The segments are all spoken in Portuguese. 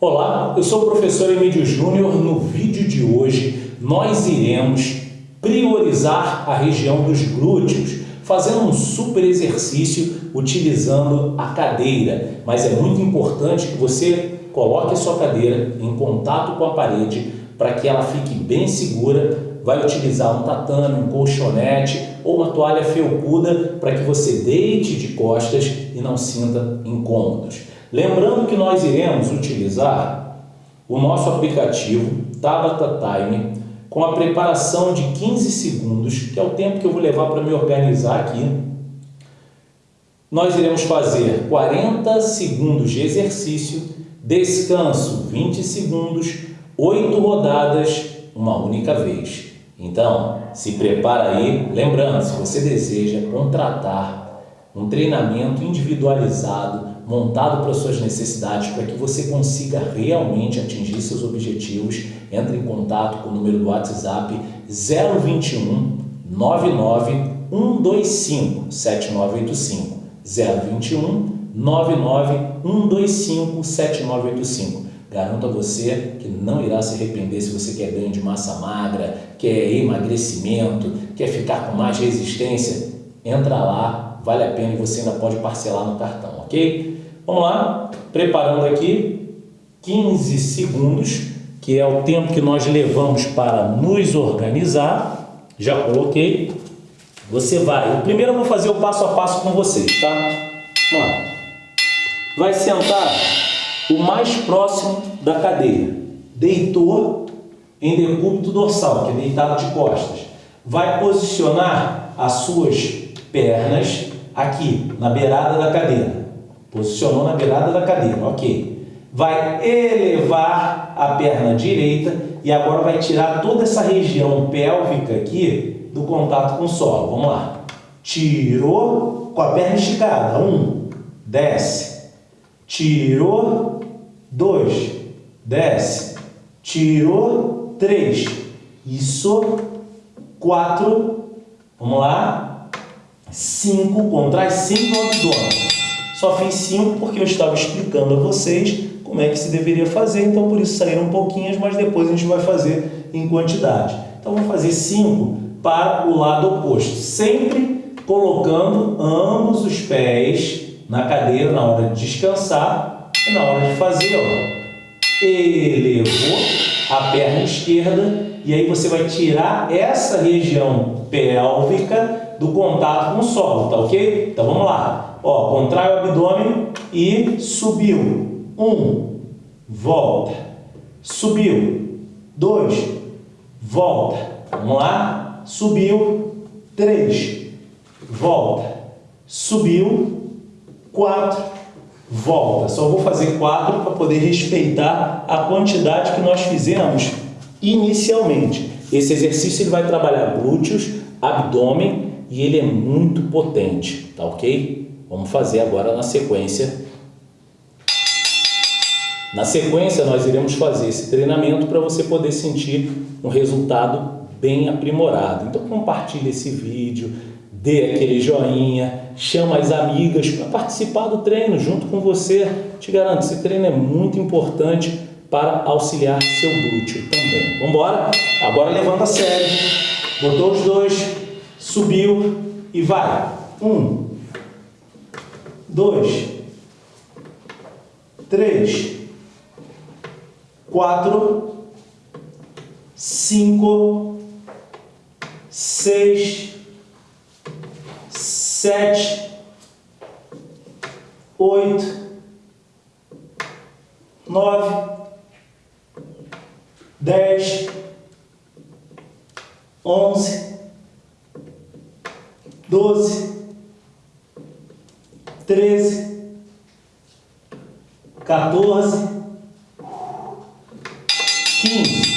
Olá, eu sou o professor Emílio Júnior. No vídeo de hoje, nós iremos priorizar a região dos glúteos, fazendo um super exercício utilizando a cadeira. Mas é muito importante que você coloque a sua cadeira em contato com a parede para que ela fique bem segura. Vai utilizar um tatame, um colchonete ou uma toalha felpuda para que você deite de costas e não sinta incômodos. Lembrando que nós iremos utilizar o nosso aplicativo Tabata Time com a preparação de 15 segundos, que é o tempo que eu vou levar para me organizar aqui. Nós iremos fazer 40 segundos de exercício, descanso 20 segundos, 8 rodadas, uma única vez. Então, se prepara aí, lembrando, se você deseja contratar um treinamento individualizado montado para suas necessidades, para que você consiga realmente atingir seus objetivos, entre em contato com o número do WhatsApp 021 99 125 7985 021 99 125 7985 Garanto a você que não irá se arrepender se você quer ganho de massa magra, quer emagrecimento, quer ficar com mais resistência. Entra lá, vale a pena e você ainda pode parcelar no cartão, ok? Vamos lá, preparando aqui 15 segundos, que é o tempo que nós levamos para nos organizar. Já coloquei. Você vai, primeiro eu vou fazer o passo a passo com vocês, tá? Vamos lá. Vai sentar o mais próximo da cadeira. Deitou em decúbito dorsal, que é deitado de costas. Vai posicionar as suas pernas aqui, na beirada da cadeira. Posicionou na beirada da cadeira, ok. Vai elevar a perna direita e agora vai tirar toda essa região pélvica aqui do contato com o solo. Vamos lá. Tirou com a perna esticada. Um, desce. Tirou, dois, desce. Tirou, três. Isso, quatro. Vamos lá. Cinco, contrai cinco abdômen. Só fiz 5 porque eu estava explicando a vocês como é que se deveria fazer, então por isso saíram pouquinhas, mas depois a gente vai fazer em quantidade. Então vamos fazer 5 para o lado oposto, sempre colocando ambos os pés na cadeira na hora de descansar e na hora de fazer, ó, elevou a perna esquerda e aí você vai tirar essa região pélvica do contato com o solo, tá ok? Então vamos lá. Ó, contrai o abdômen e subiu. Um, volta. Subiu. Dois, volta. Vamos lá. Subiu. Três, volta. Subiu. Quatro, volta. Só vou fazer quatro para poder respeitar a quantidade que nós fizemos inicialmente. Esse exercício ele vai trabalhar glúteos, abdômen e ele é muito potente, tá ok? Vamos fazer agora na sequência. Na sequência, nós iremos fazer esse treinamento para você poder sentir um resultado bem aprimorado. Então, compartilhe esse vídeo, dê aquele joinha, chama as amigas para participar do treino junto com você. Te garanto, esse treino é muito importante para auxiliar seu glúteo também. Vamos embora? Agora levanta a sério. Botou os dois, subiu e vai. Um, dois, três, quatro, cinco, seis, sete, oito, nove, dez, onze, doze, 13, 14, 15.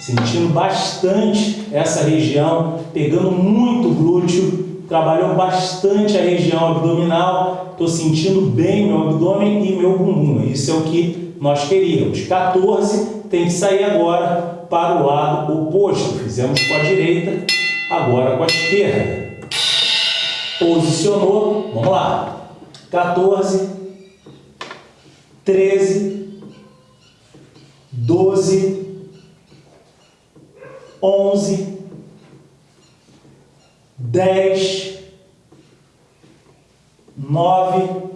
Sentindo bastante essa região, pegando muito glúteo, trabalhou bastante a região abdominal, estou sentindo bem meu abdômen e meu bumbum. Isso é o que nós queríamos. 14 tem que sair agora para o lado oposto. Fizemos com a direita, agora com a esquerda. Posicionou, vamos lá. 14, 13, doze, onze, dez, nove,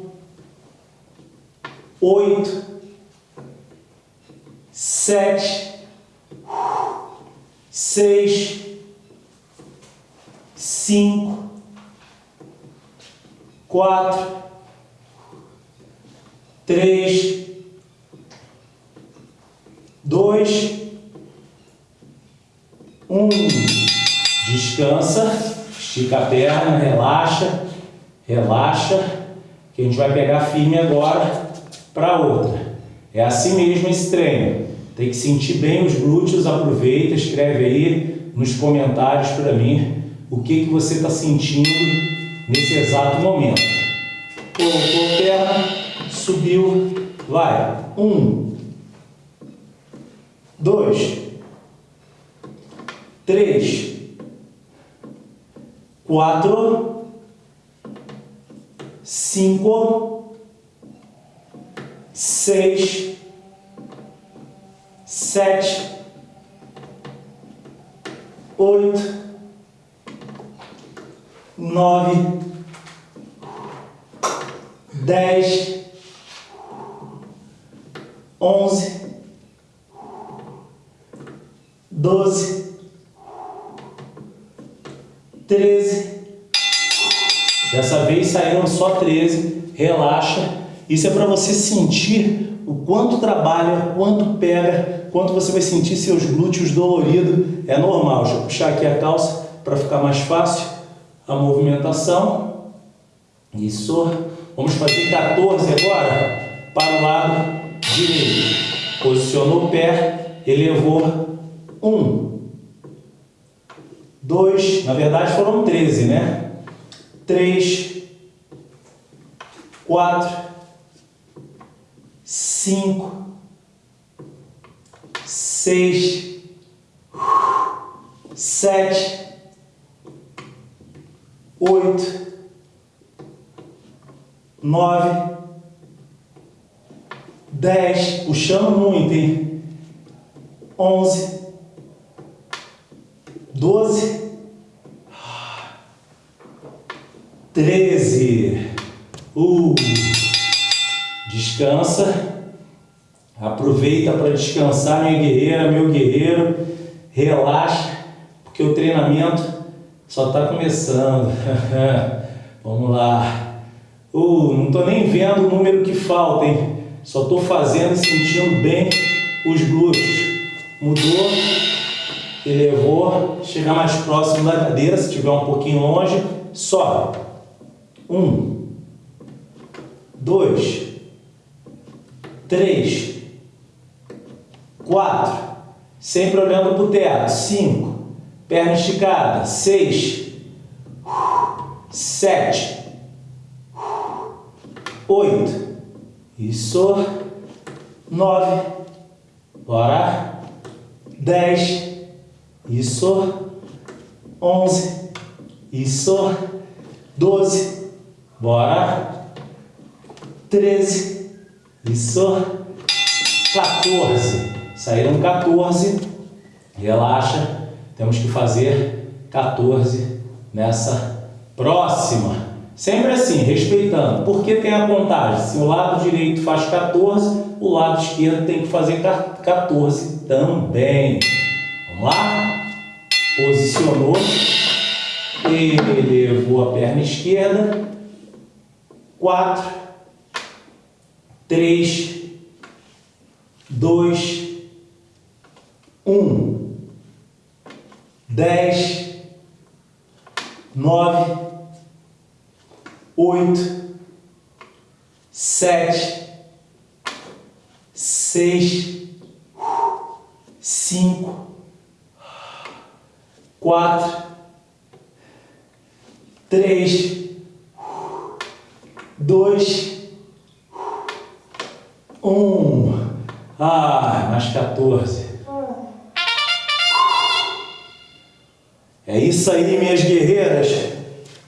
oito, sete, seis, cinco, quatro, três, dois, um. Descansa, estica a perna, relaxa, relaxa, que a gente vai pegar firme agora para outra. É assim mesmo esse treino. Tem que sentir bem os glúteos, aproveita, escreve aí nos comentários para mim o que, que você está sentindo nesse exato momento. Colocou perna, subiu, vai. Um, dois, três, quatro, cinco, seis, sete, oito, nove, dez, onze, doze, treze. Dessa vez saíram só 13. Relaxa. Isso é para você sentir o quanto trabalha, quanto pega, quanto você vai sentir seus glúteos doloridos. É normal. Deixa eu puxar aqui a calça para ficar mais fácil a movimentação. Isso. Vamos fazer 14 agora para o lado direito. Posicionou o pé, elevou. Um. Dois. Na verdade foram 13, né? Três. Quatro. Cinco. Seis. Sete oito, nove, dez, puxando muito, hein? Onze, doze, treze. Uh, descansa. Aproveita para descansar, minha guerreira, meu guerreiro. Relaxa, porque o treinamento só está começando. Vamos lá. Uh, não estou nem vendo o número que falta, hein? Só estou fazendo e sentindo bem os glúteos. Mudou, elevou, chegar mais próximo da cadeira, se estiver um pouquinho longe, sobe. Um, dois, três, quatro, sempre olhando para o teto, cinco, Perna esticada. Seis. Sete. Oito. Isso. Nove. Bora. Dez. Isso. Onze. Isso. Doze. Bora. Treze. Isso. Quatorze. Saíram 14. Relaxa. Temos que fazer 14 nessa próxima. Sempre assim, respeitando. Porque tem a contagem. Se o lado direito faz 14, o lado esquerdo tem que fazer 14 também. Vamos lá? Posicionou. Elevou a perna esquerda. 4, 3, 2, 1 dez, nove, oito, sete, seis, cinco, quatro, três, dois, um. Ah, mais 14. É isso aí, minhas guerreiras.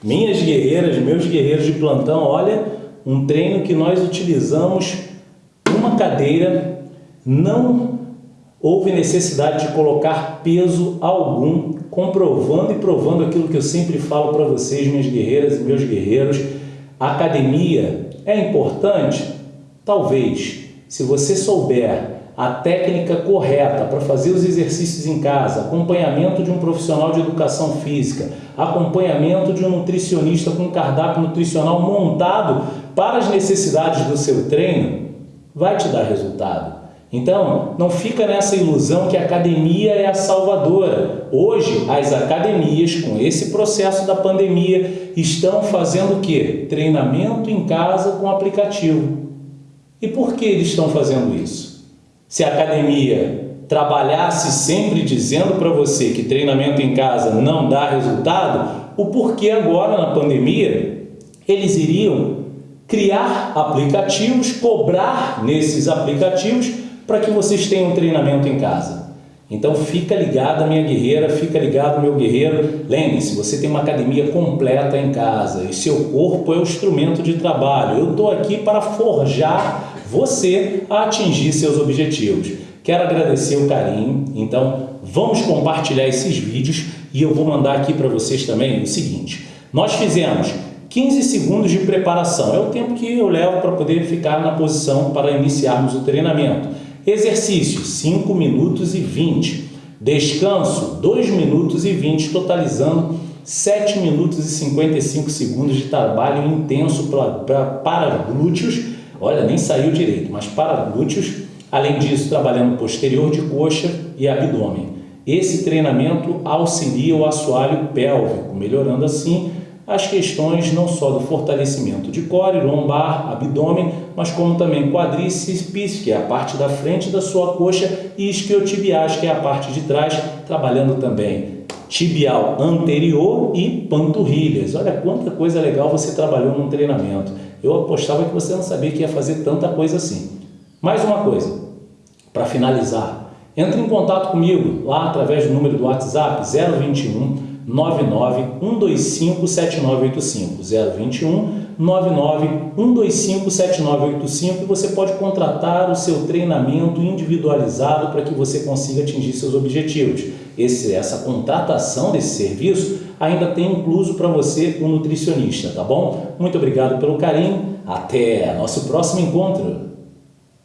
Minhas guerreiras, meus guerreiros de plantão, olha, um treino que nós utilizamos uma cadeira, não houve necessidade de colocar peso algum, comprovando e provando aquilo que eu sempre falo para vocês, minhas guerreiras e meus guerreiros. Academia é importante? Talvez. Se você souber a técnica correta para fazer os exercícios em casa, acompanhamento de um profissional de educação física, acompanhamento de um nutricionista com cardápio nutricional montado para as necessidades do seu treino, vai te dar resultado. Então, não fica nessa ilusão que a academia é a salvadora. Hoje, as academias, com esse processo da pandemia, estão fazendo o quê? Treinamento em casa com aplicativo. E por que eles estão fazendo isso? Se a academia trabalhasse sempre dizendo para você que treinamento em casa não dá resultado, o porquê agora na pandemia eles iriam criar aplicativos, cobrar nesses aplicativos para que vocês tenham treinamento em casa. Então fica ligado, minha guerreira, fica ligado, meu guerreiro. Lembre-se, você tem uma academia completa em casa e seu corpo é o instrumento de trabalho. Eu estou aqui para forjar você a atingir seus objetivos. Quero agradecer o carinho, então vamos compartilhar esses vídeos e eu vou mandar aqui para vocês também o seguinte. Nós fizemos 15 segundos de preparação, é o tempo que eu levo para poder ficar na posição para iniciarmos o treinamento. Exercício, 5 minutos e 20. Descanso, 2 minutos e 20, totalizando 7 minutos e 55 segundos de trabalho intenso pra, pra, para glúteos. Olha, nem saiu direito, mas para glúteos. Além disso, trabalhando posterior de coxa e abdômen. Esse treinamento auxilia o assoalho pélvico, melhorando assim as questões não só do fortalecimento de core, lombar, abdômen, mas como também quadríceps, que é a parte da frente da sua coxa, e isquiotibiais, que é a parte de trás, trabalhando também tibial anterior e panturrilhas. Olha quanta coisa legal você trabalhou num treinamento. Eu apostava que você não sabia que ia fazer tanta coisa assim. Mais uma coisa, para finalizar, entre em contato comigo lá através do número do WhatsApp 021 99 125 7985 021 99 125 7985 e você pode contratar o seu treinamento individualizado para que você consiga atingir seus objetivos. Esse, essa contratação desse serviço ainda tem incluso para você um nutricionista, tá bom? Muito obrigado pelo carinho, até nosso próximo encontro!